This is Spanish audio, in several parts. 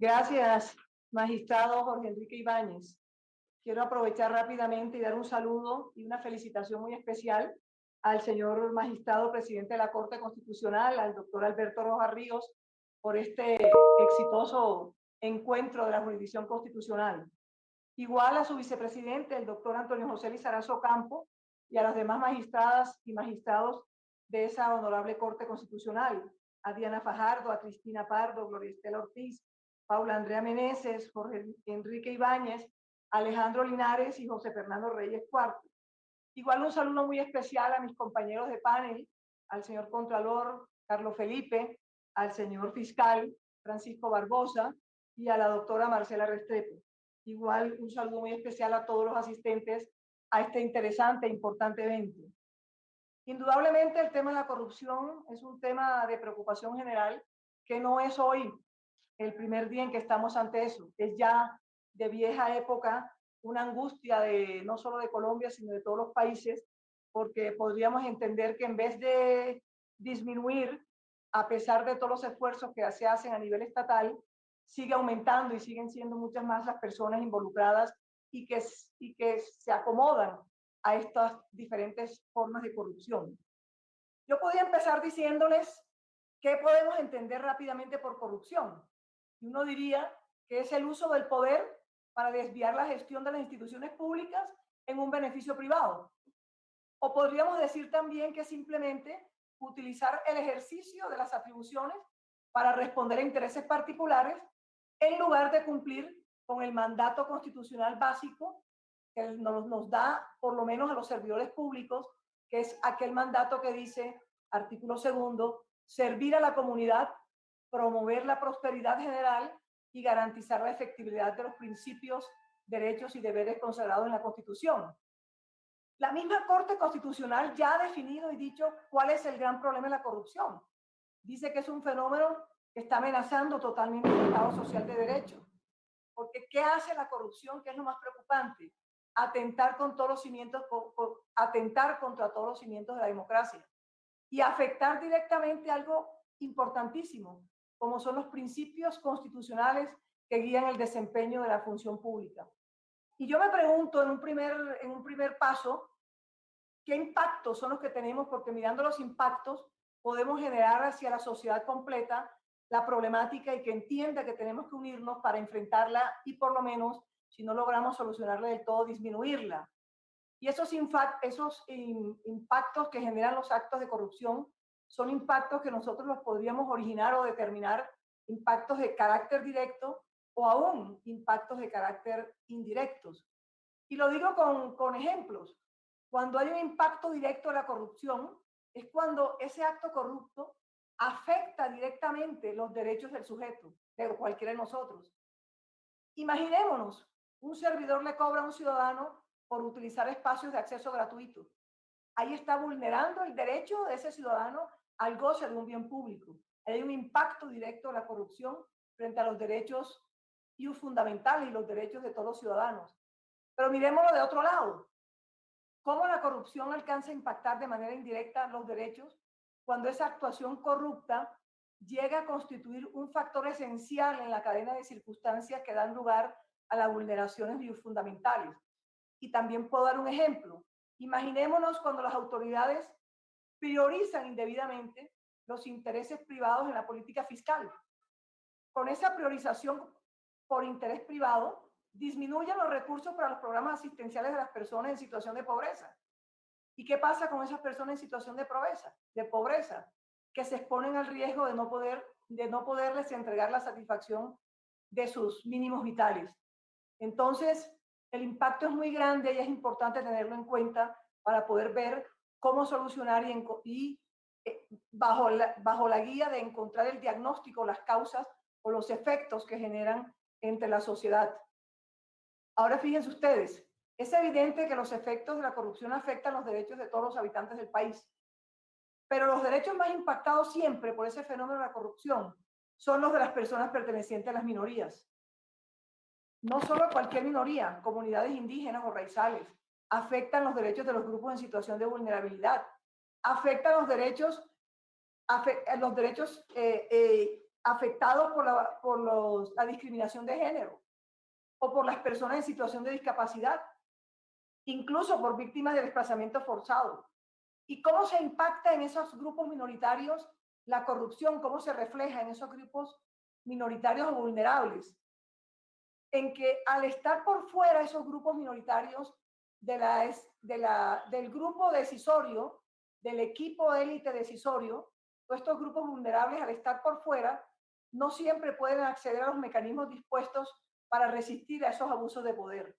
Gracias, magistrado Jorge Enrique Ibáñez. Quiero aprovechar rápidamente y dar un saludo y una felicitación muy especial al señor magistrado presidente de la Corte Constitucional, al doctor Alberto Rojas Ríos, por este exitoso encuentro de la jurisdicción constitucional. Igual a su vicepresidente, el doctor Antonio José Lizarazo Campo, y a las demás magistradas y magistrados de esa honorable Corte Constitucional, a Diana Fajardo, a Cristina Pardo, Gloria Estela Ortiz, Paula Andrea Meneses, Jorge Enrique Ibáñez, Alejandro Linares y José Fernando Reyes Cuarto. Igual un saludo muy especial a mis compañeros de panel, al señor Contralor Carlos Felipe, al señor fiscal Francisco Barbosa y a la doctora Marcela Restrepo. Igual un saludo muy especial a todos los asistentes a este interesante e importante evento. Indudablemente el tema de la corrupción es un tema de preocupación general que no es hoy el primer día en que estamos ante eso. Es ya de vieja época una angustia de no solo de Colombia, sino de todos los países, porque podríamos entender que en vez de disminuir, a pesar de todos los esfuerzos que se hacen a nivel estatal, sigue aumentando y siguen siendo muchas más las personas involucradas y que, y que se acomodan a estas diferentes formas de corrupción. Yo podría empezar diciéndoles qué podemos entender rápidamente por corrupción. Y uno diría que es el uso del poder para desviar la gestión de las instituciones públicas en un beneficio privado. O podríamos decir también que simplemente utilizar el ejercicio de las atribuciones para responder a intereses particulares en lugar de cumplir con el mandato constitucional básico que nos, nos da, por lo menos a los servidores públicos, que es aquel mandato que dice, artículo segundo, servir a la comunidad, promover la prosperidad general y garantizar la efectividad de los principios, derechos y deberes consagrados en la Constitución. La misma Corte Constitucional ya ha definido y dicho cuál es el gran problema de la corrupción. Dice que es un fenómeno que está amenazando totalmente el Estado social de derecho. Porque ¿qué hace la corrupción? ¿Qué es lo más preocupante? Atentar, con todos los cimientos, atentar contra todos los cimientos de la democracia y afectar directamente algo importantísimo, como son los principios constitucionales que guían el desempeño de la función pública. Y yo me pregunto en un primer, en un primer paso, ¿qué impactos son los que tenemos? Porque mirando los impactos podemos generar hacia la sociedad completa la problemática y que entienda que tenemos que unirnos para enfrentarla y por lo menos, si no logramos solucionarla del todo, disminuirla. Y esos, esos impactos que generan los actos de corrupción son impactos que nosotros los podríamos originar o determinar impactos de carácter directo o aún impactos de carácter indirectos. Y lo digo con, con ejemplos. Cuando hay un impacto directo de la corrupción, es cuando ese acto corrupto afecta directamente los derechos del sujeto, de cualquiera de nosotros. Imaginémonos, un servidor le cobra a un ciudadano por utilizar espacios de acceso gratuito. Ahí está vulnerando el derecho de ese ciudadano al goce de un bien público. Hay un impacto directo de la corrupción frente a los derechos fundamentales y los derechos de todos los ciudadanos. Pero miremoslo de otro lado. ¿Cómo la corrupción alcanza a impactar de manera indirecta los derechos cuando esa actuación corrupta llega a constituir un factor esencial en la cadena de circunstancias que dan lugar a las vulneraciones fundamentales? Y también puedo dar un ejemplo. Imaginémonos cuando las autoridades priorizan indebidamente los intereses privados en la política fiscal. Con esa priorización por interés privado, disminuyen los recursos para los programas asistenciales de las personas en situación de pobreza. ¿Y qué pasa con esas personas en situación de pobreza? De pobreza, que se exponen al riesgo de no poder de no poderles entregar la satisfacción de sus mínimos vitales. Entonces, el impacto es muy grande y es importante tenerlo en cuenta para poder ver cómo solucionar y, y eh, bajo, la, bajo la guía de encontrar el diagnóstico, las causas o los efectos que generan entre la sociedad. Ahora fíjense ustedes, es evidente que los efectos de la corrupción afectan los derechos de todos los habitantes del país, pero los derechos más impactados siempre por ese fenómeno de la corrupción son los de las personas pertenecientes a las minorías. No solo cualquier minoría, comunidades indígenas o raizales, afectan los derechos de los grupos en situación de vulnerabilidad, afectan los derechos, los derechos eh, eh, afectados por, la, por los, la discriminación de género o por las personas en situación de discapacidad, incluso por víctimas de desplazamiento forzado. ¿Y cómo se impacta en esos grupos minoritarios la corrupción? ¿Cómo se refleja en esos grupos minoritarios o vulnerables? En que al estar por fuera esos grupos minoritarios de la, de la, del grupo decisorio, del equipo élite decisorio, estos grupos vulnerables al estar por fuera no siempre pueden acceder a los mecanismos dispuestos para resistir a esos abusos de poder.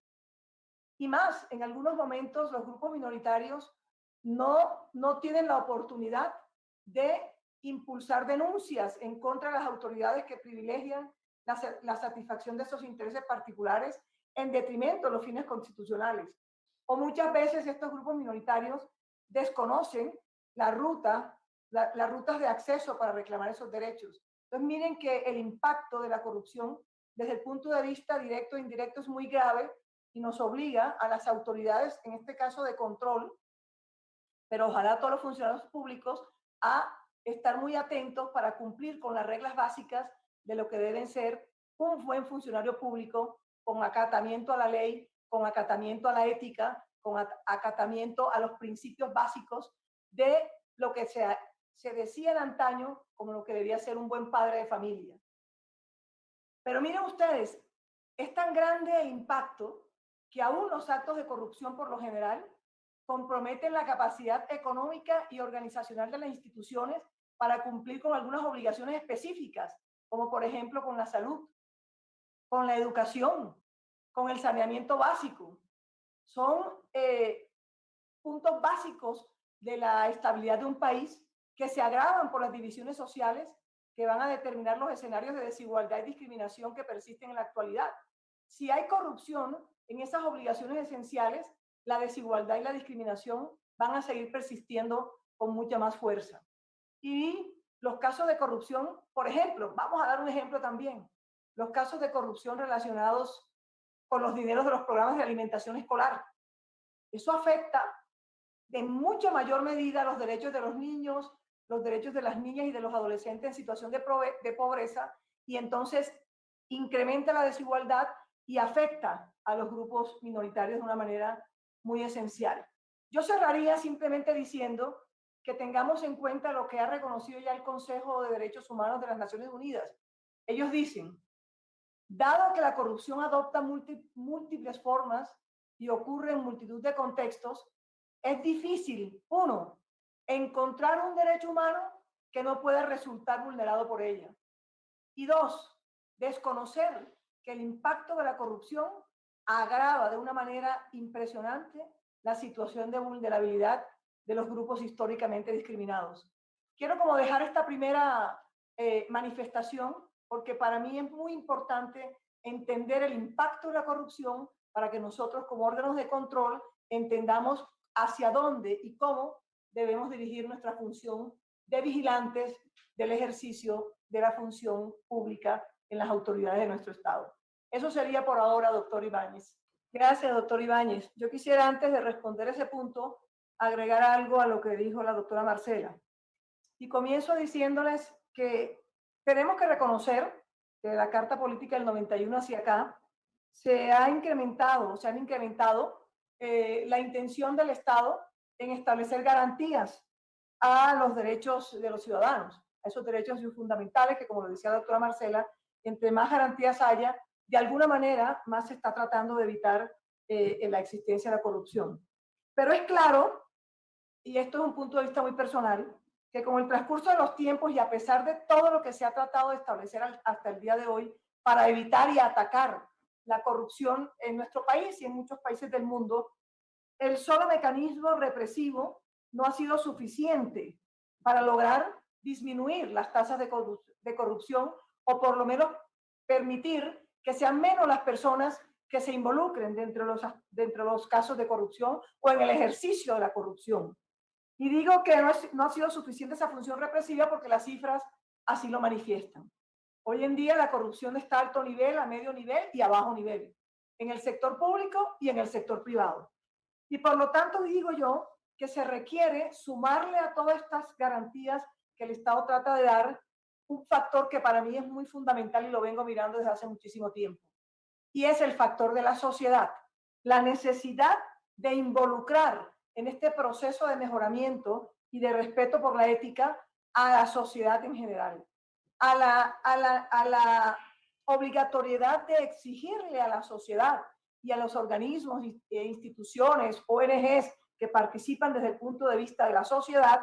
Y más, en algunos momentos los grupos minoritarios no, no tienen la oportunidad de impulsar denuncias en contra de las autoridades que privilegian la, la satisfacción de esos intereses particulares en detrimento de los fines constitucionales. O muchas veces estos grupos minoritarios desconocen la ruta las rutas de acceso para reclamar esos derechos. Entonces miren que el impacto de la corrupción desde el punto de vista directo e indirecto es muy grave y nos obliga a las autoridades, en este caso de control, pero ojalá todos los funcionarios públicos, a estar muy atentos para cumplir con las reglas básicas de lo que deben ser un buen funcionario público con acatamiento a la ley, con acatamiento a la ética, con acatamiento a los principios básicos de lo que se se decía en antaño como lo que debía ser un buen padre de familia. Pero miren ustedes, es tan grande el impacto que aún los actos de corrupción por lo general comprometen la capacidad económica y organizacional de las instituciones para cumplir con algunas obligaciones específicas, como por ejemplo con la salud, con la educación, con el saneamiento básico. Son eh, puntos básicos de la estabilidad de un país que se agravan por las divisiones sociales que van a determinar los escenarios de desigualdad y discriminación que persisten en la actualidad. Si hay corrupción en esas obligaciones esenciales, la desigualdad y la discriminación van a seguir persistiendo con mucha más fuerza. Y los casos de corrupción, por ejemplo, vamos a dar un ejemplo también, los casos de corrupción relacionados con los dineros de los programas de alimentación escolar. Eso afecta de mucha mayor medida los derechos de los niños, los derechos de las niñas y de los adolescentes en situación de, de pobreza y entonces incrementa la desigualdad y afecta a los grupos minoritarios de una manera muy esencial. Yo cerraría simplemente diciendo que tengamos en cuenta lo que ha reconocido ya el Consejo de Derechos Humanos de las Naciones Unidas. Ellos dicen, dado que la corrupción adopta múltiples formas y ocurre en multitud de contextos, es difícil, uno, encontrar un derecho humano que no pueda resultar vulnerado por ella. Y dos, desconocer que el impacto de la corrupción agrava de una manera impresionante la situación de vulnerabilidad de los grupos históricamente discriminados. Quiero como dejar esta primera eh, manifestación porque para mí es muy importante entender el impacto de la corrupción para que nosotros como órganos de control entendamos hacia dónde y cómo debemos dirigir nuestra función de vigilantes del ejercicio de la función pública en las autoridades de nuestro Estado. Eso sería por ahora, doctor Ibáñez. Gracias, doctor Ibáñez. Yo quisiera, antes de responder ese punto, agregar algo a lo que dijo la doctora Marcela. Y comienzo diciéndoles que tenemos que reconocer que la Carta Política del 91 hacia acá se ha incrementado, se han incrementado eh, la intención del Estado en establecer garantías a los derechos de los ciudadanos, a esos derechos fundamentales que, como lo decía la doctora Marcela, entre más garantías haya, de alguna manera más se está tratando de evitar eh, la existencia de la corrupción. Pero es claro, y esto es un punto de vista muy personal, que con el transcurso de los tiempos y a pesar de todo lo que se ha tratado de establecer hasta el día de hoy para evitar y atacar la corrupción en nuestro país y en muchos países del mundo, el solo mecanismo represivo no ha sido suficiente para lograr disminuir las tasas de, corrupción o por lo menos permitir que sean menos las personas que se involucren dentro de los, dentro de los casos de corrupción o en el ejercicio de la corrupción. Y digo que no, ha sido suficiente esa función represiva porque las cifras así lo manifiestan. Hoy en día la corrupción está a alto nivel, a medio nivel y a bajo nivel, en el sector público y en el sector privado. Y por lo tanto digo yo que se requiere sumarle a todas estas garantías que el Estado trata de dar un factor que para mí es muy fundamental y lo vengo mirando desde hace muchísimo tiempo. Y es el factor de la sociedad. La necesidad de involucrar en este proceso de mejoramiento y de respeto por la ética a la sociedad en general. A la, a la, a la obligatoriedad de exigirle a la sociedad y a los organismos e instituciones, ONGs que participan desde el punto de vista de la sociedad,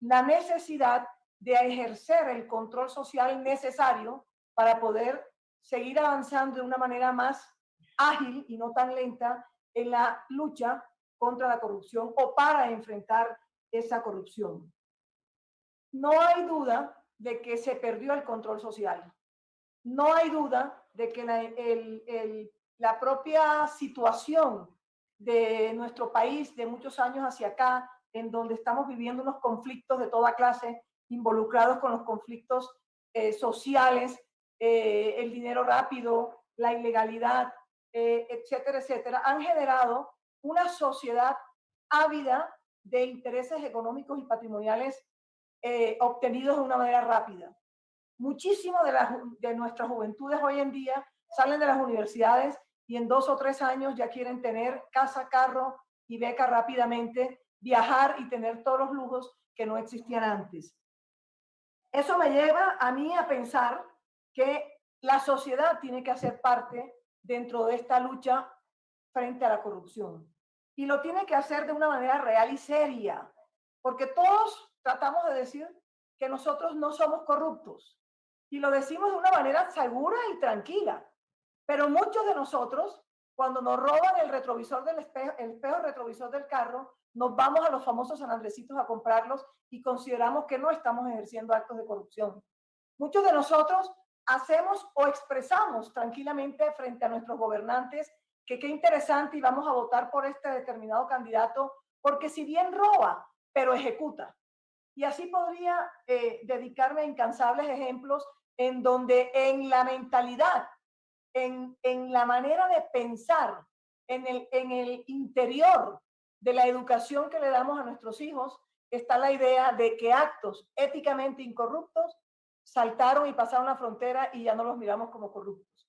la necesidad de ejercer el control social necesario para poder seguir avanzando de una manera más ágil y no tan lenta en la lucha contra la corrupción o para enfrentar esa corrupción. No hay duda de que se perdió el control social. No hay duda de que la, propia situación de nuestro país de muchos años hacia acá, en donde estamos viviendo unos conflictos de toda clase, involucrados con los conflictos eh, sociales, eh, el dinero rápido, la ilegalidad, eh, etcétera, etcétera, han generado una sociedad ávida de intereses económicos y patrimoniales obtenidos de una manera rápida. Muchísimo de nuestras juventudes hoy en día salen de las universidades y en dos o tres años ya quieren tener casa, carro y beca rápidamente, viajar y tener todos los lujos que no existían antes. Eso me lleva a mí a pensar que la sociedad tiene que hacer parte dentro de esta lucha frente a la corrupción. Y lo tiene que hacer de una manera real y seria, porque todos tratamos de decir que nosotros no somos corruptos. Y lo decimos de una manera segura y tranquila. Pero muchos de nosotros, cuando nos roban el retrovisor del espejo, el espejo retrovisor del carro, nos vamos a los famosos San a comprarlos y consideramos que no estamos ejerciendo actos de corrupción. Muchos de nosotros hacemos o expresamos tranquilamente frente a nuestros gobernantes que qué interesante y vamos a votar por este determinado candidato, porque si bien roba, pero ejecuta. Y así podría eh, dedicarme a incansables ejemplos en donde en la mentalidad en, la manera de pensar, en el, en el interior de la educación que le damos a nuestros hijos, está la idea de que actos éticamente incorruptos saltaron y pasaron la frontera y ya no los miramos como corruptos.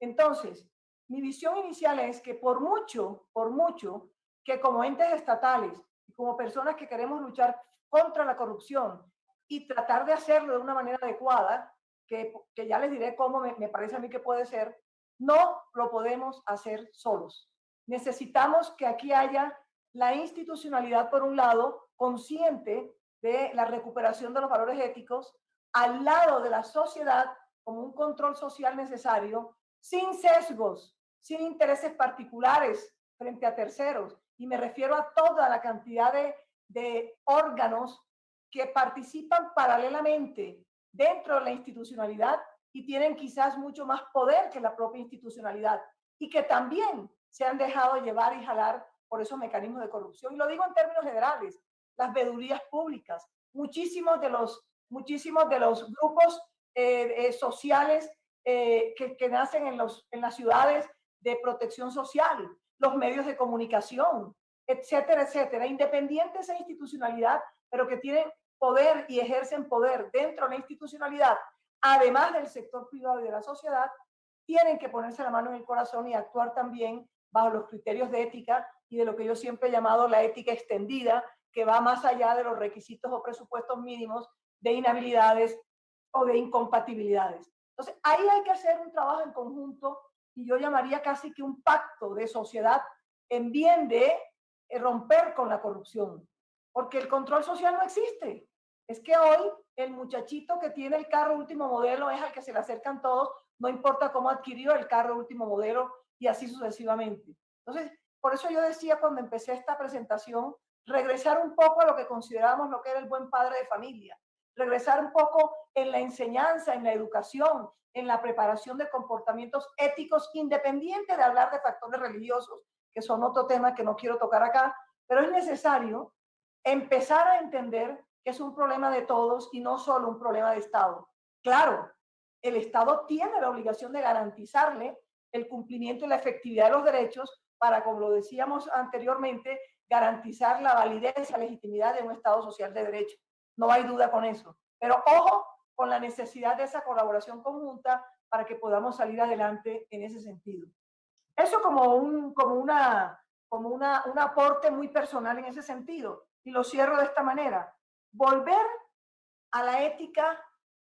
Entonces, mi visión inicial es que por mucho, por mucho, que como entes estatales y como personas que queremos luchar contra la corrupción y tratar de hacerlo de una manera adecuada, que, que ya les diré cómo me, me parece a mí que puede ser, no lo podemos hacer solos. Necesitamos que aquí haya la institucionalidad, por un lado, consciente de la recuperación de los valores éticos, al lado de la sociedad como un control social necesario, sin sesgos, sin intereses particulares frente a terceros. Y me refiero a toda la cantidad de, de órganos que participan paralelamente dentro de la institucionalidad y tienen quizás mucho más poder que la propia institucionalidad y que también se han dejado llevar y jalar por esos mecanismos de corrupción. Y lo digo en términos generales, las vedurías públicas, muchísimos de los, muchísimos de los grupos eh, eh, sociales eh, que, nacen en, los, en las ciudades de protección social, los medios de comunicación, etcétera, etcétera, independientes de institucionalidad, pero que tienen poder y ejercen poder dentro de la institucionalidad además del sector privado y de la sociedad, tienen que ponerse la mano en el corazón y actuar también bajo los criterios de ética y de lo que yo siempre he llamado la ética extendida, que va más allá de los requisitos o presupuestos mínimos de inhabilidades o de incompatibilidades. Entonces, ahí hay que hacer un trabajo en conjunto y yo llamaría casi que un pacto de sociedad en bien de eh, romper con la corrupción, porque el control social no existe. Es que hoy el muchachito que tiene el carro último modelo es al que se le acercan todos, no importa cómo adquirió el carro último modelo y así sucesivamente. Entonces, por eso yo decía cuando empecé esta presentación, regresar un poco a lo que consideramos lo que era el buen padre de familia, regresar un poco en la enseñanza, en la educación, en la preparación de comportamientos éticos, independiente de hablar de factores religiosos, que son otro tema que no quiero tocar acá, pero es necesario empezar a entender que es un problema de todos y no solo un problema de Estado. Claro, el Estado tiene la obligación de garantizarle el cumplimiento y la efectividad de los derechos para, como lo decíamos anteriormente, garantizar la validez y la legitimidad de un Estado social de derecho. No hay duda con eso. Pero ojo con la necesidad de esa colaboración conjunta para que podamos salir adelante en ese sentido. Eso como un, como una, como una, un aporte muy personal en ese sentido. Y lo cierro de esta manera. Volver a la ética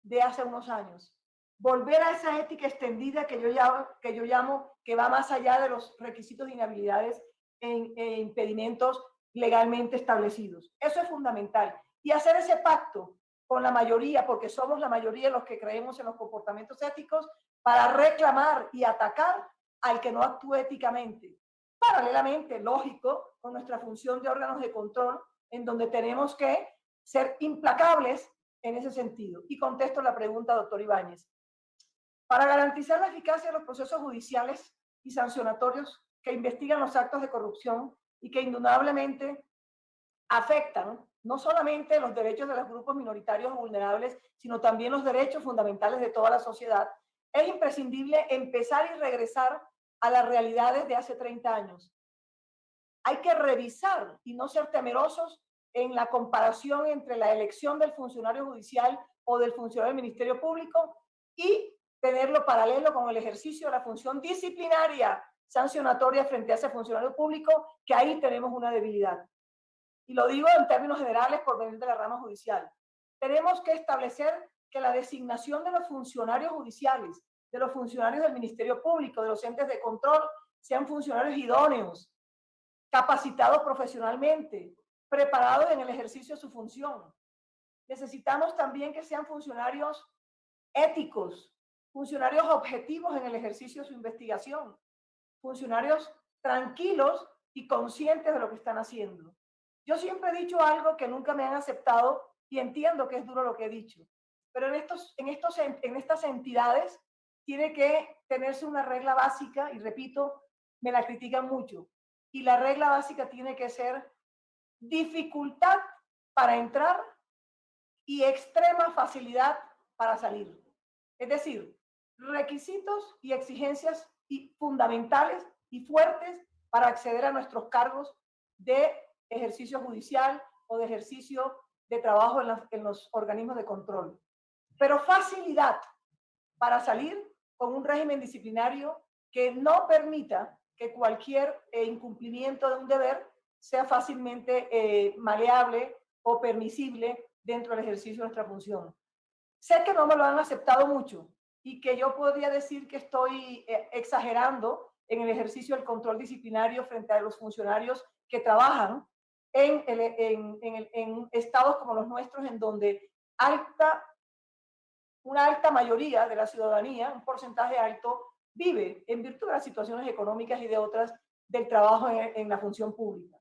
de hace unos años. Volver a esa ética extendida que yo llamo que, yo llamo, que va más allá de los requisitos de inhabilidades e impedimentos legalmente establecidos. Eso es fundamental. Y hacer ese pacto con la mayoría, porque somos la mayoría los que creemos en los comportamientos éticos, para reclamar y atacar al que no actúe éticamente. Paralelamente, lógico, con nuestra función de órganos de control, en donde tenemos que ser implacables en ese sentido. Y contesto la pregunta, doctor Ibáñez. Para garantizar la eficacia de los procesos judiciales y sancionatorios que investigan los actos de corrupción y que indudablemente afectan no solamente los derechos de los grupos minoritarios vulnerables, sino también los derechos fundamentales de toda la sociedad, es imprescindible empezar y regresar a las realidades de hace 30 años. Hay que revisar y no ser temerosos en la comparación entre la elección del funcionario judicial o del funcionario del Ministerio Público y tenerlo paralelo con el ejercicio de la función disciplinaria sancionatoria frente a ese funcionario público, que ahí tenemos una debilidad. Y lo digo en términos generales por venir de la rama judicial. Tenemos que establecer que la designación de los funcionarios judiciales, de los funcionarios del Ministerio Público, de los entes de control, sean funcionarios idóneos, capacitados profesionalmente, preparados en el ejercicio de su función. Necesitamos también que sean funcionarios éticos, funcionarios objetivos en el ejercicio de su investigación, funcionarios tranquilos y conscientes de lo que están haciendo. Yo siempre he dicho algo que nunca me han aceptado y entiendo que es duro lo que he dicho, pero en, estos, en, estos, en estas entidades tiene que tenerse una regla básica y repito, me la critican mucho. Y la regla básica tiene que ser dificultad para entrar y extrema facilidad para salir. Es decir, requisitos y exigencias fundamentales y fuertes para acceder a nuestros cargos de ejercicio judicial o de ejercicio de trabajo en, los organismos de control. Pero facilidad para salir con un régimen disciplinario que no permita que cualquier eh, incumplimiento de un deber sea fácilmente eh, maleable o permisible dentro del ejercicio de nuestra función. Sé que no me lo han aceptado mucho, y que yo podría decir que estoy eh, exagerando en el ejercicio del control disciplinario frente a los funcionarios que trabajan en, en, en, en estados como los nuestros, en donde alta, una alta mayoría de la ciudadanía, un porcentaje alto, vive en virtud de las situaciones económicas y de otras del trabajo en, la función pública.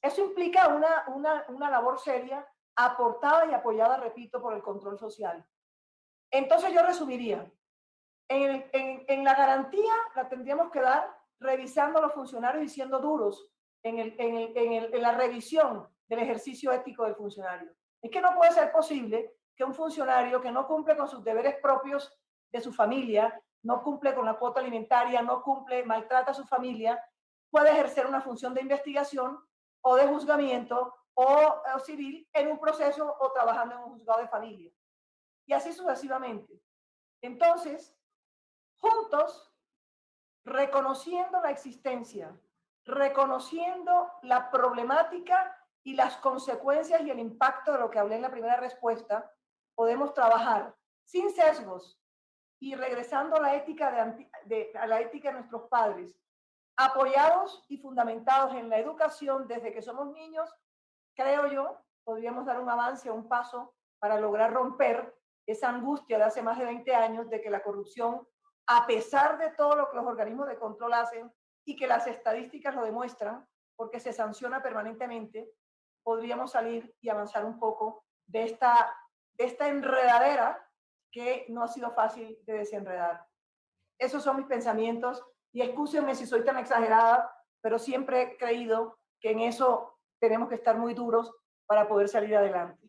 Eso implica una, una, una labor seria, aportada y apoyada, repito, por el control social. Entonces yo resumiría, en, la garantía la tendríamos que dar revisando a los funcionarios y siendo duros en, la revisión del ejercicio ético del funcionario. Es que no puede ser posible que un funcionario que no cumple con sus deberes propios de su familia, no cumple con la cuota alimentaria, no cumple, maltrata a su familia, pueda ejercer una función de investigación o de juzgamiento o, civil en un proceso o trabajando en un juzgado de familia y así sucesivamente. Entonces, juntos, reconociendo la existencia, reconociendo la problemática y las consecuencias y el impacto de lo que hablé en la primera respuesta, podemos trabajar sin sesgos y regresando a la ética de, a la ética de nuestros padres, apoyados y fundamentados en la educación desde que somos niños, creo yo, podríamos dar un avance, un paso para lograr romper esa angustia de hace más de 20 años de que la corrupción, a pesar de todo lo que los organismos de control hacen y que las estadísticas lo demuestran, porque se sanciona permanentemente, podríamos salir y avanzar un poco de esta, de esta enredadera que no ha sido fácil de desenredar. Esos son mis pensamientos y excúsenme si soy tan exagerada, pero siempre he creído que en eso tenemos que estar muy duros para poder salir adelante.